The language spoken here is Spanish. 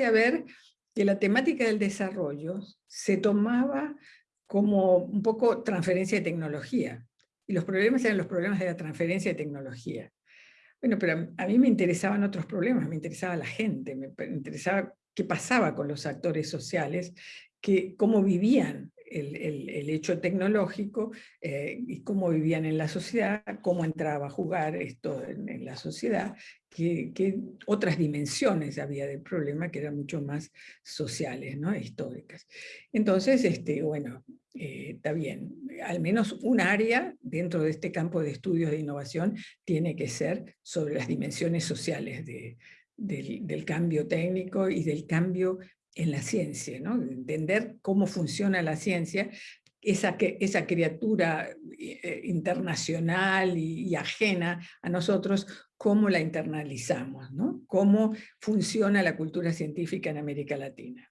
a ver que la temática del desarrollo se tomaba como un poco transferencia de tecnología. Y los problemas eran los problemas de la transferencia de tecnología. Bueno, pero a mí me interesaban otros problemas, me interesaba la gente, me interesaba qué pasaba con los actores sociales, que, cómo vivían el, hecho tecnológico eh, y cómo vivían en la sociedad, cómo entraba a jugar esto en, la sociedad, qué, otras dimensiones había del problema que eran mucho más sociales, ¿no? históricas. Entonces, este, bueno, eh, está bien, al menos un área dentro de este campo de estudios de innovación tiene que ser sobre las dimensiones sociales del, del, cambio técnico y del cambio en la ciencia, ¿no? entender cómo funciona la ciencia, esa, esa criatura eh, internacional y, ajena a nosotros, cómo la internalizamos, ¿no? cómo funciona la cultura científica en América Latina.